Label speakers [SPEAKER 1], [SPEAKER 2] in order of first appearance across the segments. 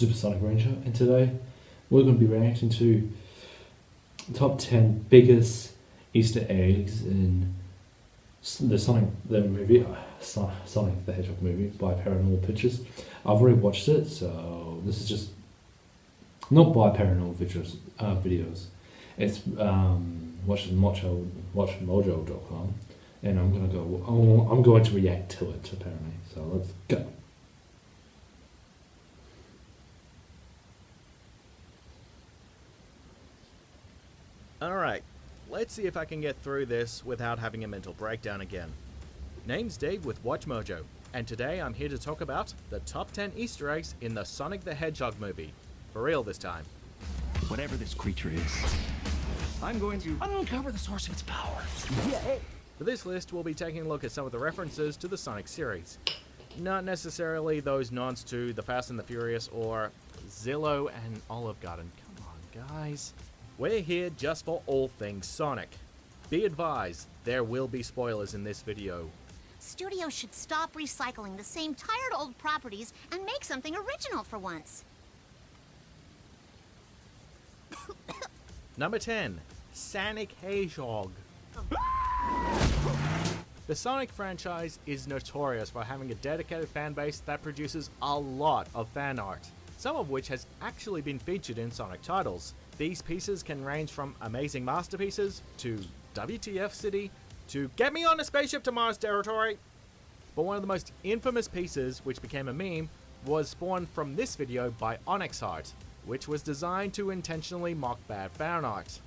[SPEAKER 1] Supersonic Ranger, and today we're going to be reacting to top 10 biggest Easter eggs in the Sonic the movie, uh, Sonic the Hedgehog movie by Paramount Pictures. I've already watched it, so this is just not by Paramount Pictures uh, videos. It's um, watch mojo watchmojo.com, and I'm gonna go. I'm going to react to it apparently. So let's go. Alright, let's see if I can get through this without having a mental breakdown again. Name's Dave with WatchMojo, and today I'm here to talk about the top 10 easter eggs in the Sonic the Hedgehog movie. For real this time. Whatever this creature is, I'm going to uncover the source of its power. Yeah. For this list, we'll be taking a look at some of the references to the Sonic series. Not necessarily those nods to The Fast and the Furious or Zillow and Olive Garden. Come on, guys. We're here just for all things Sonic. Be advised, there will be spoilers in this video. Studios should stop recycling the same tired old properties and make something original for once. Number 10, Sonic Hedgehog. The Sonic franchise is notorious for having a dedicated fanbase that produces a lot of fan art, some of which has actually been featured in Sonic titles. These pieces can range from amazing masterpieces to WTF City to get me on a spaceship to Mars territory. But one of the most infamous pieces, which became a meme, was spawned from this video by Onyx Heart, which was designed to intentionally mock bad fan art.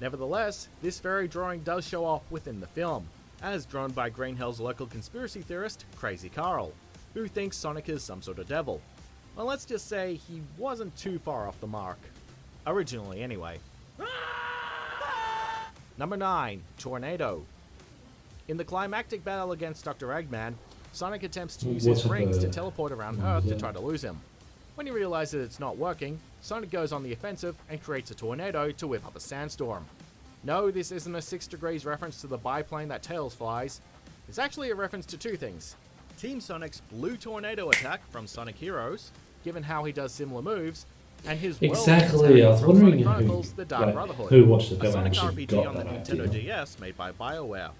[SPEAKER 1] Nevertheless, this very drawing does show off within the film, as drawn by Green Hill's local conspiracy theorist, Crazy Carl, who thinks Sonic is some sort of devil. Well, let's just say he wasn't too far off the mark. Originally, anyway. Number 9. Tornado In the climactic battle against Dr. Eggman, Sonic attempts to use his rings to teleport around mm-hmm. Earth to try to lose him. When he realizes it's not working, Sonic goes on the offensive and creates a tornado to whip up a sandstorm. No, this isn't a 6 degrees reference to the biplane that Tails flies. It's actually a reference to two things. Team Sonic's blue tornado attack from Sonic Heroes, given how he does similar moves, exactly. I was wondering who, like, who watched the film and actually got that Nintendo idea. DS made by BioWare.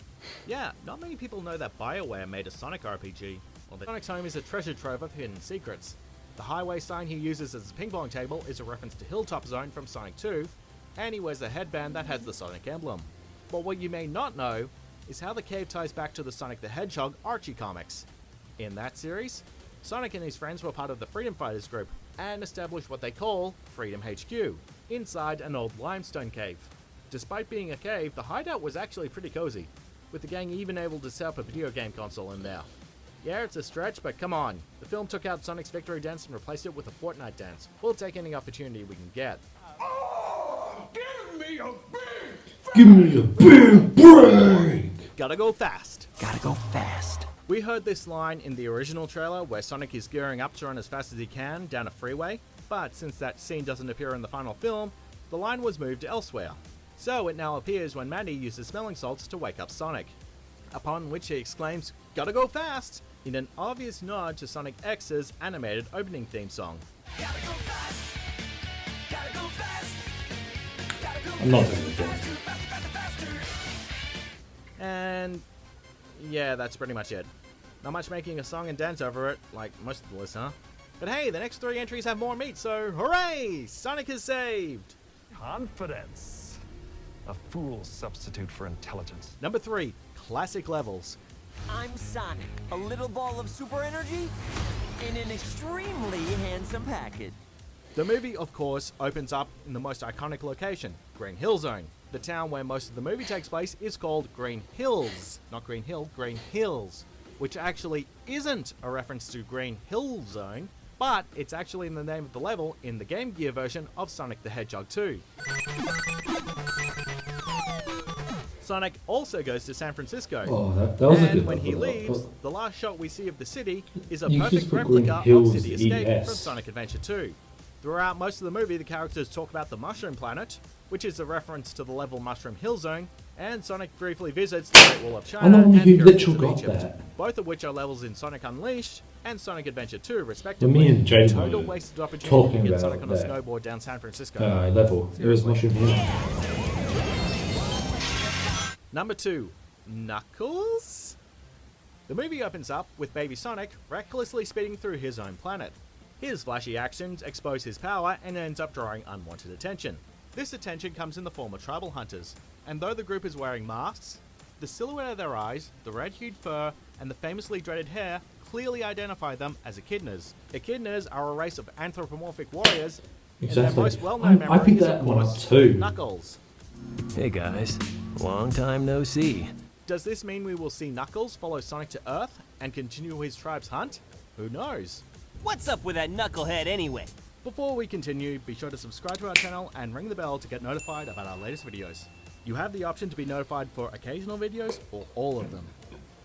[SPEAKER 1] Yeah, not many people know that BioWare made a Sonic RPG. Well, Sonic home is a treasure trove of hidden secrets. The highway sign he uses as a ping pong table is a reference to Hilltop Zone from Sonic 2, and he wears a headband that has the Sonic emblem. But what you may not know is how the cave ties back to the Sonic the Hedgehog Archie comics. In that series, Sonic and his friends were part of the Freedom Fighters group and established what they call Freedom HQ, inside an old limestone cave. Despite being a cave, the hideout was actually pretty cozy, with the gang even able to set up a video game console in there. Yeah, it's a stretch, but come on. The film took out Sonic's victory dance and replaced it with a Fortnite dance. We'll take any opportunity we can get. Oh, give me a big Give me a big break! Gotta go fast. Gotta go fast. We heard this line in the original trailer where Sonic is gearing up to run as fast as he can down a freeway, but since that scene doesn't appear in the final film, the line was moved elsewhere. So it now appears when Maddie uses smelling salts to wake up Sonic, upon which he exclaims, Gotta go fast! in an obvious nod to Sonic X's animated opening theme song. And yeah, that's pretty much it. Not much making a song and dance over it, like most of the list, huh? But hey, the next three entries have more meat, so hooray! Sonic is saved! Confidence. A fool's substitute for intelligence. Number three, classic levels. I'm Sonic, a little ball of super energy in an extremely handsome package. The movie, of course, opens up in the most iconic location, Green Hill Zone. The town where most of the movie takes place is called Green Hills. Not Green Hill, Green Hills. Which actually isn't a reference to Green Hill Zone, but it's actually in the name of the level in the Game Gear version of Sonic the Hedgehog 2. Sonic also goes to San Francisco. Oh, that, that and when he leaves, the last shot we see of the city is a you perfect replica of City Escape from Sonic Adventure 2. Throughout most of the movie, the characters talk about the Mushroom Planet, which is a reference to the level Mushroom Hill Zone, and Sonic briefly visits the Great Wall of China and, and Pyramids of Egypt, that. both of which are levels in Sonic Unleashed and Sonic Adventure 2, respectively. Well, me and James Total wasted opportunity to get Sonic on a that. snowboard down San Francisco. Uh, level. Seriously. There is Mushroom Hill. Number 2. Knuckles? The movie opens up with baby Sonic recklessly speeding through his own planet. His flashy actions expose his power and ends up drawing unwanted attention. This attention comes in the form of tribal hunters, and though the group is wearing masks, the silhouette of their eyes, the red-hued fur, and the famously dreaded hair clearly identify them as echidnas. Echidnas are a race of anthropomorphic warriors, exactly. and their most well-known I picked that one up too. Knuckles. Hey guys, long time no see. Does this mean we will see Knuckles follow Sonic to Earth and continue his tribe's hunt? Who knows? What's up with that knucklehead anyway? Before we continue, be sure to subscribe to our channel and ring the bell to get notified about our latest videos. You have the option to be notified for occasional videos or all of them.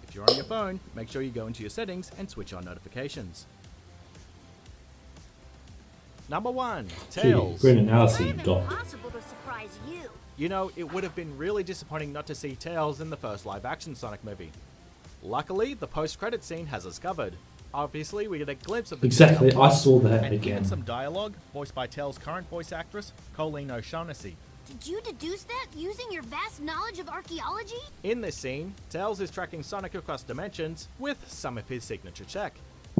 [SPEAKER 1] If you're on your phone, make sure you go into your settings and switch on notifications. Number 1, Tails. Gee, you. you know, it would have been really disappointing not to see Tails in the first live-action Sonic movie. Luckily, the post-credit scene has us covered. Obviously, we get a glimpse of the exactly. I saw that and again. Some dialogue voiced by Tails' current voice actress Colleen O'Shaughnessy. Did you deduce that using your vast knowledge of archaeology? In this scene, Tails is tracking Sonic across dimensions with some of his signature tech,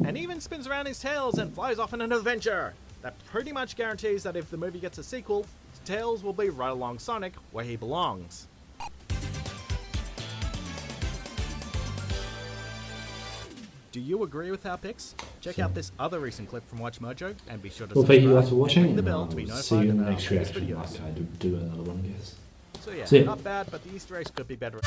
[SPEAKER 1] and even spins around his tails and flies off on an adventure. That pretty much guarantees that if the movie gets a sequel, Tails will be right along Sonic where he belongs. Do you agree with our picks? Check out this other recent clip from Watch Mojo and be sure to well, thank you guys for watching. the bell to be notified see you in the next reaction. Like I do, do another one, I guess. So yeah, so, yeah, not bad, but the Easter eggs could be better.